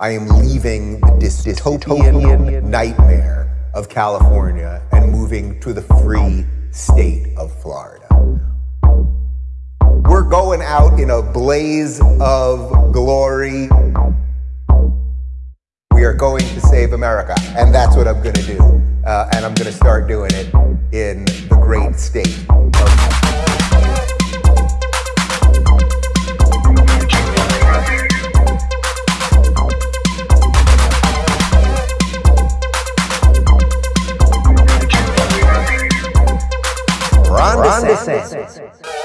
I am leaving the dystopian nightmare of California and moving to the free state of Florida. We're going out in a blaze of glory. We are going to save America, and that's what I'm going to do. Uh, and I'm going to start doing it in the great state Ron 对对对。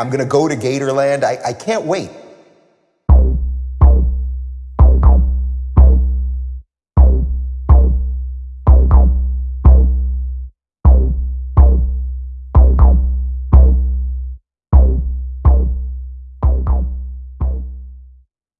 I'm gonna go to Gatorland. I, I can't wait.